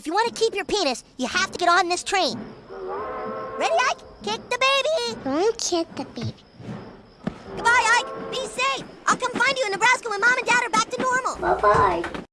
if you want to keep your penis, you have to get on this train. Ready, Ike? Kick the baby. Don't kick the baby. Goodbye, Ike. Be safe. I'll come find you in Nebraska when Mom and Dad are back to normal. Bye-bye.